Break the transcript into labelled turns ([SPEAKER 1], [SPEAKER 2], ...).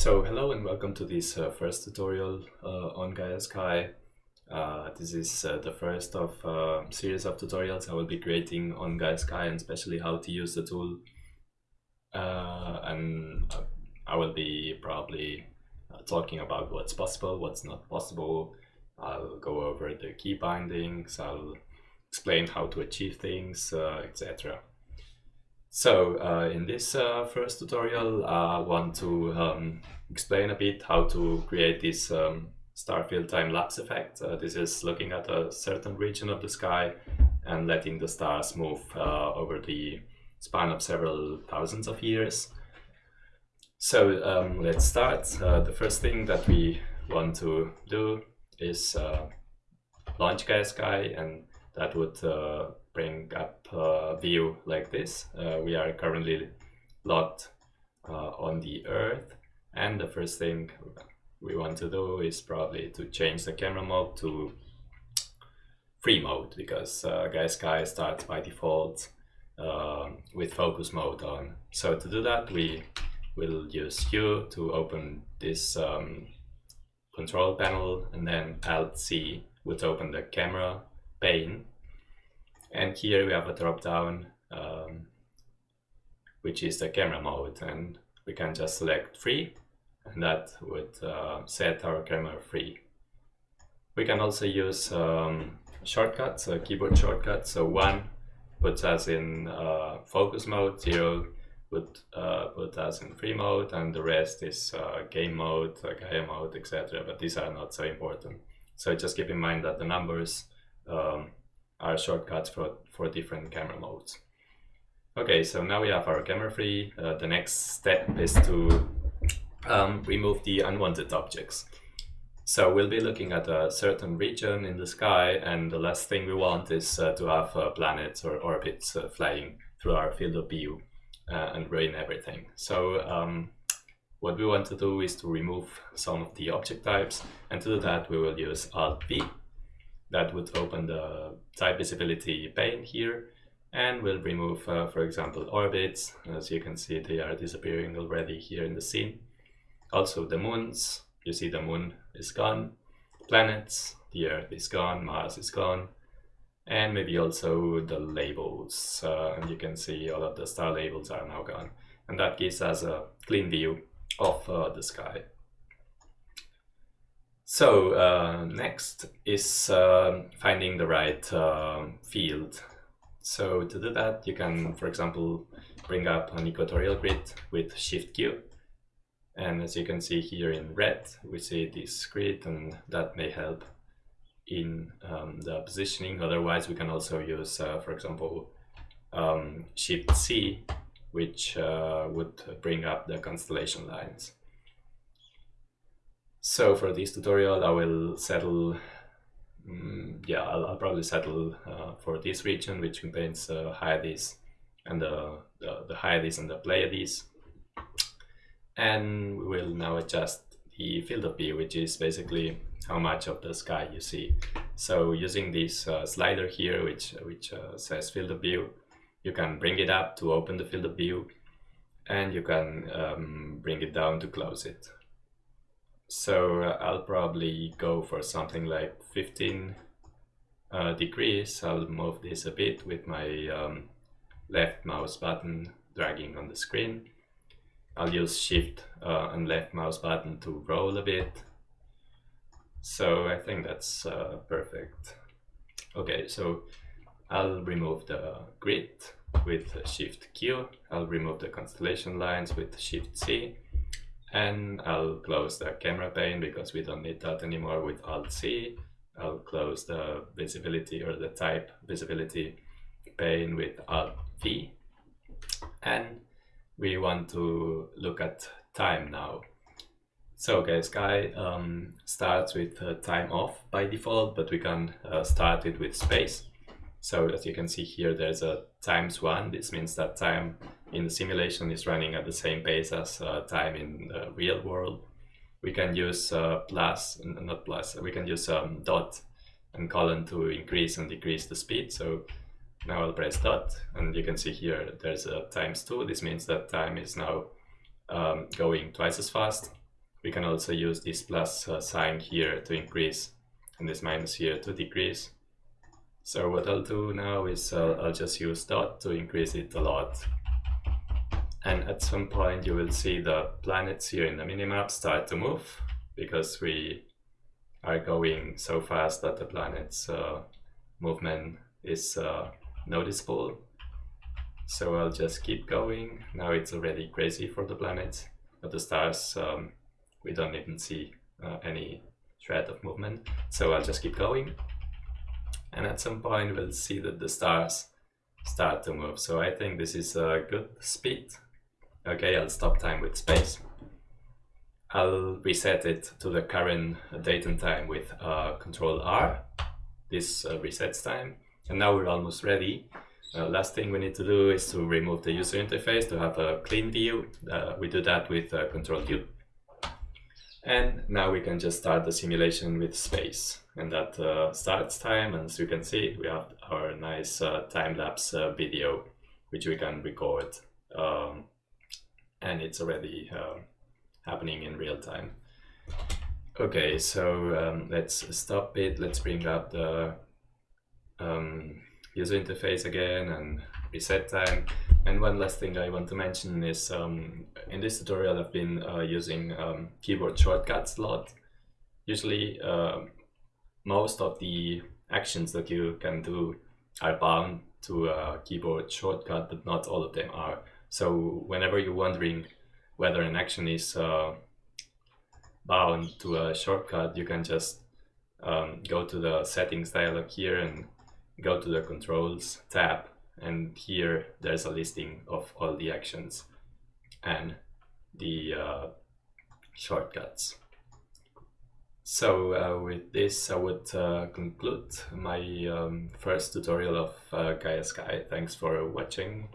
[SPEAKER 1] So hello and welcome to this uh, first tutorial uh, on Gaia Sky. Uh, this is uh, the first of a uh, series of tutorials I will be creating on Gaia Sky and especially how to use the tool. Uh, and I will be probably talking about what's possible, what's not possible. I'll go over the key bindings, I'll explain how to achieve things, etc. So uh, in this uh, first tutorial, I want to um, explain a bit how to create this um, starfield time-lapse effect. Uh, this is looking at a certain region of the sky and letting the stars move uh, over the span of several thousands of years. So um, let's start. Uh, the first thing that we want to do is uh, launch Gaia Sky and that would bring up a view like this. Uh, we are currently locked uh, on the Earth and the first thing we want to do is probably to change the camera mode to free mode because uh, Sky starts by default uh, with focus mode on. So to do that we will use U to open this um, control panel and then Alt C would open the camera pane and here we have a drop down um, which is the camera mode and we can just select free and that would uh, set our camera free. We can also use um, shortcuts, a keyboard shortcut. So one puts us in uh, focus mode, zero would uh, put us in free mode, and the rest is uh, game mode, uh, Gaia mode, etc. But these are not so important. So just keep in mind that the numbers um, are shortcuts for, for different camera modes. Okay, so now we have our camera free. Uh, the next step is to um, remove the unwanted objects. So we'll be looking at a certain region in the sky and the last thing we want is uh, to have uh, planets or orbits uh, flying through our field of view uh, and ruin everything. So um, what we want to do is to remove some of the object types and to do that we will use Alt-V that would open the type visibility pane here and we'll remove, uh, for example, orbits. As you can see, they are disappearing already here in the scene. Also the moons, you see the moon is gone. Planets, the Earth is gone, Mars is gone. And maybe also the labels. Uh, and you can see all of the star labels are now gone. And that gives us a clean view of uh, the sky. So uh, next is uh, finding the right uh, field. So to do that, you can, for example, bring up an equatorial grid with Shift Q. And as you can see here in red, we see this grid and that may help in um, the positioning. Otherwise, we can also use, uh, for example, um, Shift C, which uh, would bring up the constellation lines. So for this tutorial, I will settle, um, yeah, I'll, I'll, probably settle uh, for this region, which contains uh, Hyades and the, the, the Hyades and the Pleiades. And we will now adjust the field of view, which is basically how much of the sky you see. So using this uh, slider here, which, which uh, says field of view, you can bring it up to open the field of view and you can um, bring it down to close it. So uh, I'll probably go for something like 15 uh, degrees. I'll move this a bit with my um, left mouse button dragging on the screen. I'll use shift uh, and left mouse button to roll a bit. So I think that's uh, perfect. Okay, so I'll remove the grid with shift Q. I'll remove the constellation lines with shift C and I'll close the camera pane because we don't need that anymore with Alt C. I'll close the visibility or the type visibility pane with Alt V. And we want to look at time now. So Gaia Sky um, starts with uh, time off by default, but we can uh, start it with space. So as you can see here, there's a times one. This means that time in the simulation is running at the same pace as uh, time in the real world. We can use uh, plus, not plus, we can use um, dot and colon to increase and decrease the speed. So now I'll press dot and you can see here there's a times two. This means that time is now um, going twice as fast. we can also use this plus uh, sign here to increase and this minus here to decrease. So what I'll do now is uh, I'll just use dot to increase it a lot. And at some point you will see the planets here in the minimap start to move because we are going so fast that the planet's uh, movement is uh, noticeable. So I'll just keep going. Now it's already crazy for the planet, but the stars um, we don't even see uh, any shred of movement. So I'll just keep going. And at some point we'll see that the stars start to move. So I think this is a good speed. Okay, I'll stop time with space. I'll reset it to the current date and time with uh, Control R. This uh, resets time. And now we're almost ready. Uh, last thing we need to do is to remove the user interface to have a clean view. Uh, we do that with uh, Control U. And now we can just start the simulation with space. And that uh, starts time, and as you can see, we have our nice uh, time-lapse uh, video, which we can record. Um, and it's already uh, happening in real time. Okay, so um, let's stop it. Let's bring up the um, user interface again and reset time. And one last thing I want to mention is um, in this tutorial I've been uh, using um, keyboard shortcuts a lot. Usually uh, most of the actions that you can do are bound to a keyboard shortcut, but not all of them are. So whenever you're wondering whether an action is uh, bound to a shortcut, you can just um, go to the settings dialog here and go to the controls tab and here there's a listing of all the actions and the uh, shortcuts. So uh, with this I would uh, conclude my um, first tutorial of uh, Gaia Sky. Thanks for watching.